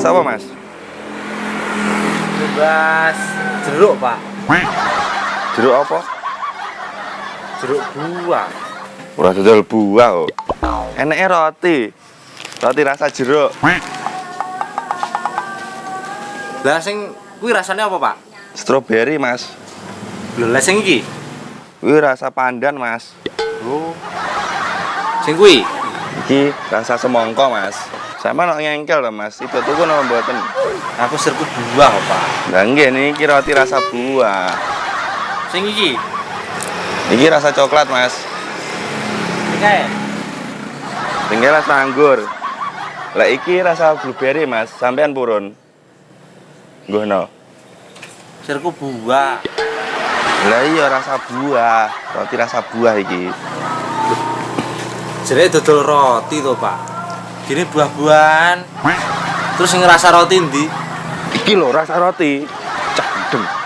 Tumbas apa, Mas? Tumbas jeruk, Pak. Jeruk apa? Jeruk buah. Ora dodol buah kok. Eneke roti. Roti rasa jeruk. Lah sing kuwi rasanya apa, Pak? Stroberi, Mas. Lah sing iki. Kuwi rasa pandan, Mas. Oh. Sing kuwi. Iki rasa semongko, Mas. Sama nak ngengkel loh, Mas. Itu tuku nama mboten. Aku serku buah, Pak. Lah nggih niki roti rasa buah. Sing iki. Iki rasa coklat, Mas. Kae. Tinggi rasa anggur. Lah iki rasa blueberry, Mas. Sampean purun. Nggono. Serku buah. Lah iya rasa buah. Roti rasa buah iki. Jadi dodol roti to, Pak. Gini buah-buahan. Terus ngerasa roti ndi? Iki lho rasa roti. Candeng.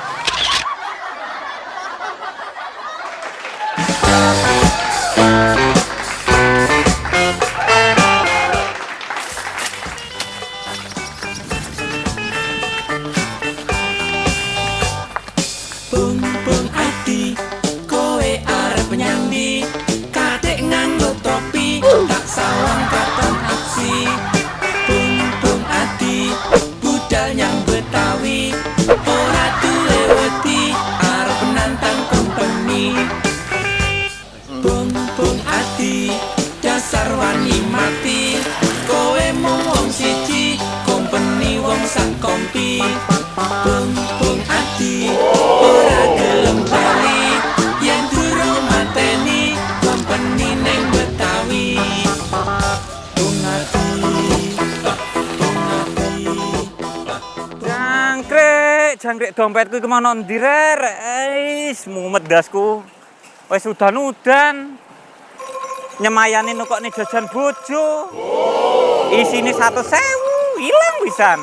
Jangkrik, dompetku iki mana ndi rek? Wis mumet dasku. Wis udan-udan. Nyemayani nukokne jajan bojo. Isine 100.000, ilang pisan.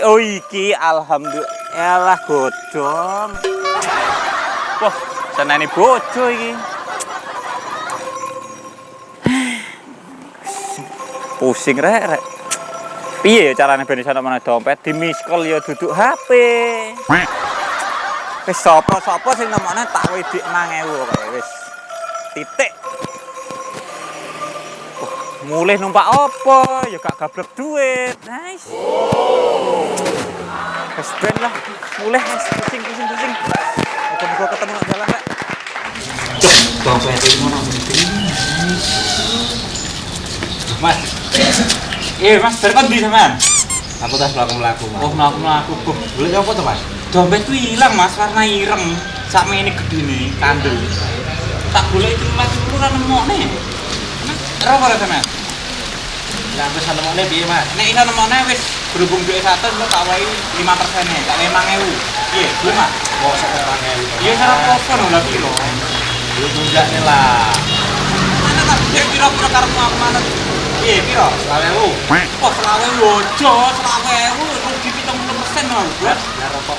Oh iki alhamdulillah godhong. Wah, seneni bojo iki. Pusing rek rek. Piye ya carane ben iso mana dompet di miss call ya duduk HP. Wis sapa-sapa sing nemokne tak wedik 6000 kae wis. Titik. Mulih numpak apa? Ya gak gablek duit. Nice. Wis ben lah, mulih wis pusing pusing pusing. Muga-muga ketemu nang jalan rek. Dompet iki ngono Mas. Eh, Mas, berkon di sampean? Aku tas melaku melaku Oh, mlaku-mlaku. Kok Boleh apa tuh mas? dompet tuh hilang, Mas, warna ireng. Sak ini gede nih, kandel. Tak boleh itu mas itu kan nemokne. Ora ora sampean? Yang aku sana mau biaya mas. Nek iso nemokne wis berhubung duit satu lu tak wae 5 persennya, tak wae 5000. Iya, belum Mas. Kok satu orangnya itu? Iya, cara telepon lho piro. Lu tunjuk nih lah. Mana tak dia piro-piro karepmu aku mana? Lu. Kok selawe wojo, selawe rugi 70% lho, Bos. Ya rokok.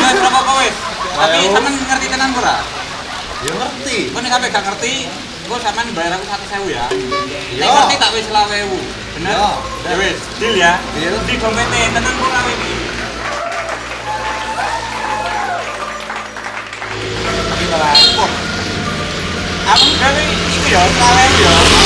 Iya, berapa kok wis? Tapi sampean ngerti tenan ora? Ya ngerti. Nek sampe gak ngerti, bayar aku 100.000 ya. Nek Iya. ngerti tak wis. Bener? Ya deal ya. Deal. Di dompete tenan. Tapi malah kok Aku gawe iki ya, selawe ewu ya.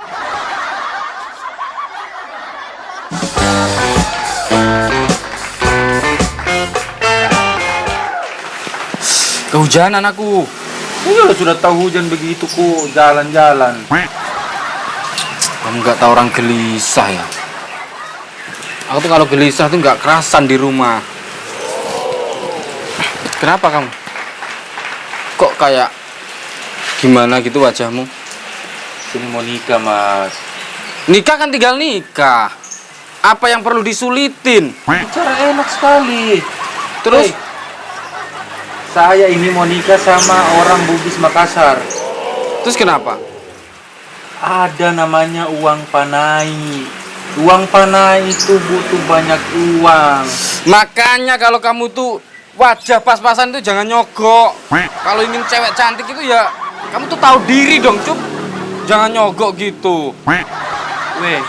Kehujanan aku. Iya sudah tahu hujan begitu ku jalan-jalan. Kamu nggak tahu orang gelisah ya? Aku tuh kalau gelisah tuh nggak kerasan di rumah. Kenapa kamu? Kok kayak gimana gitu wajahmu? Sini mau nikah mas. Nikah kan tinggal nikah. Apa yang perlu disulitin? Bicara enak sekali. Terus Hei, saya ini mau nikah sama orang Bugis Makassar. terus kenapa? Ada namanya uang panai. Uang panai itu butuh banyak uang. Makanya kalau kamu tuh wajah pas-pasan itu jangan nyogok. Kalau ingin cewek cantik itu ya kamu tuh tahu diri dong, Cup. Jangan nyogok gitu. Weh,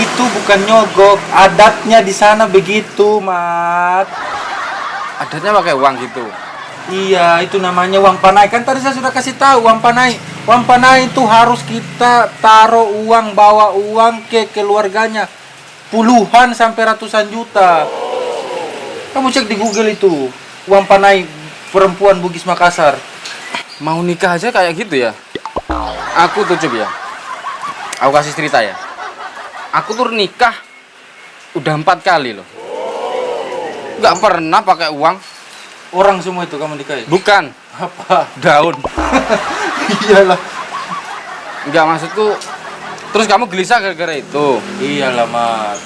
itu bukan nyogok. Adatnya di sana begitu, Mat. Adatnya pakai uang gitu. Iya, itu namanya uang panai. Kan tadi saya sudah kasih tahu uang panai. Uang panai itu harus kita taruh uang, bawa uang ke keluarganya. Puluhan sampai ratusan juta. Kamu cek di Google itu. Uang panai perempuan Bugis Makassar. Mau nikah aja kayak gitu ya? Aku tuh Cup ya. Aku kasih cerita ya. Aku tuh nikah udah empat kali loh. Nggak pernah pakai uang. Orang semua itu kamu nikahi. Bukan Apa? daun. Iyalah. Enggak maksudku. Terus kamu gelisah gara-gara itu. Iyalah, Mat.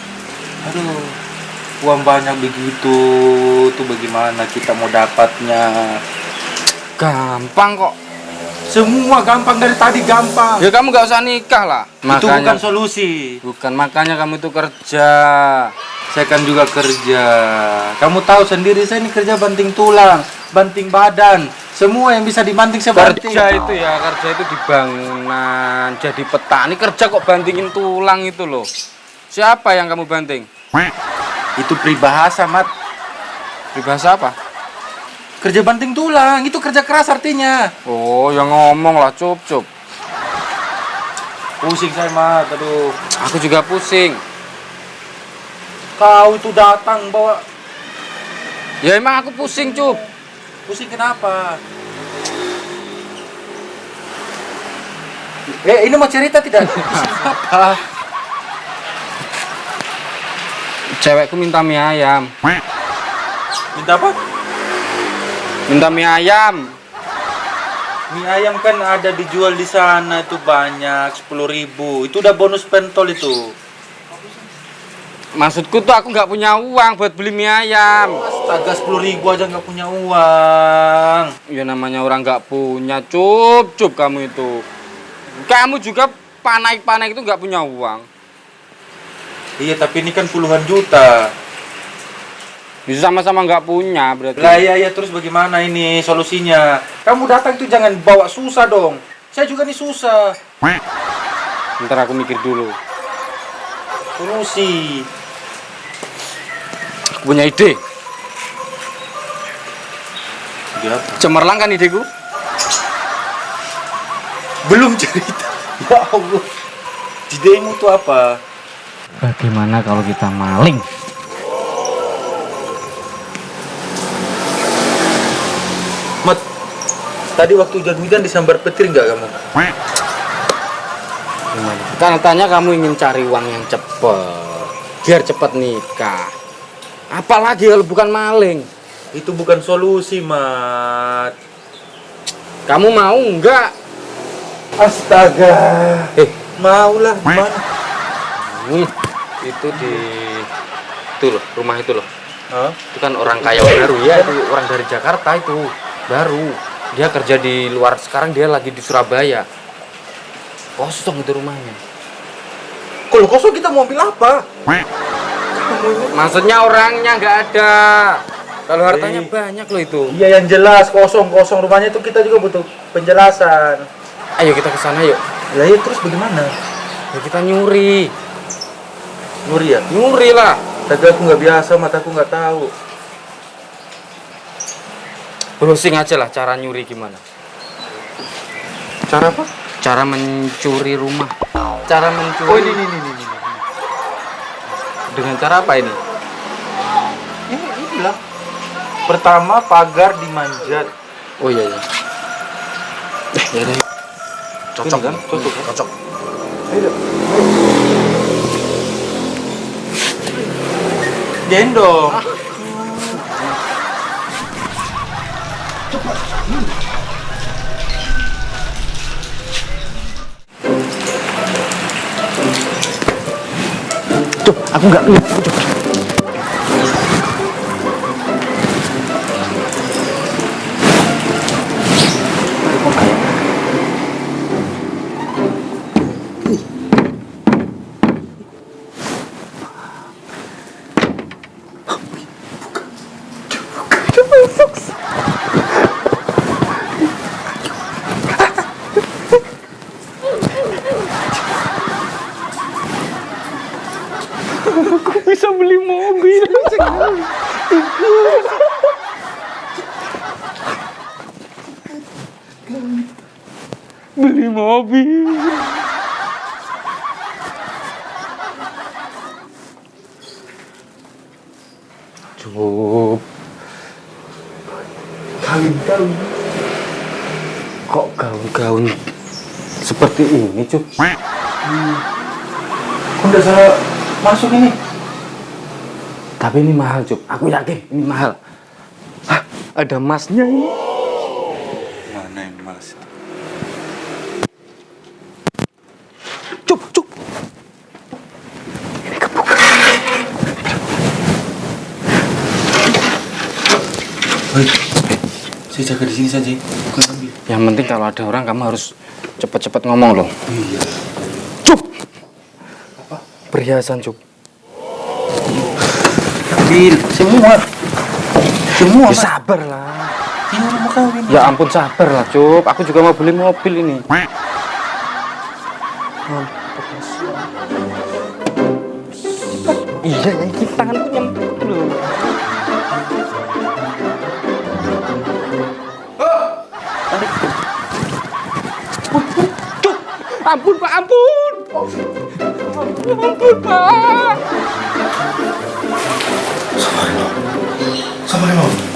Aduh. Uang banyak begitu, tuh bagaimana kita mau dapatnya? Gampang kok. Semua gampang dari tadi gampang. Ya kamu nggak usah nikah lah. Itu bukan solusi. bukan makanya kamu itu kerja. Saya kan juga kerja. Kamu tahu sendiri saya ini kerja banting tulang, banting badan. Semua yang bisa dibanting saya banting. Kerja itu ya, kerja itu di bangunan, jadi petani kerja kok bantingin tulang itu loh. Siapa yang kamu banting? Itu peribahasa, Mat. Pribahasa apa? Kerja banting tulang, itu kerja keras artinya. Oh, yang ngomong lah, cup cup. Pusing saya, Mat. Aduh. Aku juga pusing. Kau itu datang bawa Ya emang aku pusing, cup. Pusing kenapa? Eh, ini mau cerita tidak? Pusing apa? Cewekku minta mie ayam. Minta apa? Minta mie ayam. Mie ayam kan ada dijual di sana itu banyak 10.000 Itu udah bonus pentol itu. Maksudku tuh aku nggak punya uang buat beli mie ayam. Astaga 10.000 aja nggak punya uang. Ya namanya orang nggak punya, cup cup kamu itu. Kamu juga panai-panai itu nggak punya uang. Iya tapi ini kan puluhan juta. Bisa sama-sama nggak punya berarti. Lah iya iya terus bagaimana ini solusinya? Kamu datang tuh jangan bawa susah dong. Saya juga nih susah. Ntar aku mikir dulu. Solusi. Aku punya ide. Cemerlang kan ideku? belum cerita. Ya Allah. Idemu tuh apa? Bagaimana kalau kita maling? Mat, tadi waktu hujan-hujan disambar petir nggak kamu? Gimana? Katanya kamu ingin cari uang yang cepet, biar cepet nikah. Apalagi kalau bukan maling. Itu bukan solusi, Mat. Kamu mau nggak? Astaga. Eh, Maulah, gimana? Wih, itu di itu loh, rumah itu loh. Hah? Itu kan orang kaya baru ya, itu orang dari Jakarta itu baru. Dia kerja di luar sekarang dia lagi di Surabaya. Kosong itu rumahnya. Kalau kosong kita mau ambil apa? Maksudnya orangnya nggak ada. Kalau hartanya Eh. banyak loh itu. Iya yang jelas kosong-kosong rumahnya itu kita juga butuh penjelasan. Ayo kita ke sana yuk. Lah iya terus bagaimana? Ya kita nyuri. Nur ya? Nyuri lah. Tapi aku nggak biasa, mataku nggak tahu. Browsing aja lah cara nyuri gimana. Cara apa? Cara mencuri rumah. Cara mencuri. Oh ini ini. ini. Dengan cara apa ini? Ini inilah. Pertama pagar dimanjat. Oh iya iya. Eh, ya udah. Cocok Ini kan? Cocok kan? Cocok. Gendong. Tuh, Aku nggak lihat. Cuk. bisa beli mobil. Beli mobil. Cukup. Gaun-gaun. Kok gaun-gaun seperti ini, Cuk? Kok udah salah masuk ini? Tapi ini mahal, Cuk. Aku yakin ini mahal. Hah, ada emasnya ini. Mana yang mas? Cuk, cuk. Saya jaga di sini saja. Bukan ambil. Yang penting kalau ada orang kamu harus cepet-cepet ngomong loh. Iya. Cuk. Perhiasan, Cuk. Ambil semua. Semua. Ya sabar lah. Kawin. Ya ampun sabar lah, Cuk. Aku juga mau beli mobil ini. Iya, ini tanganku nyempil ampun Pak, ampun. Ampun Pak. Sama emang.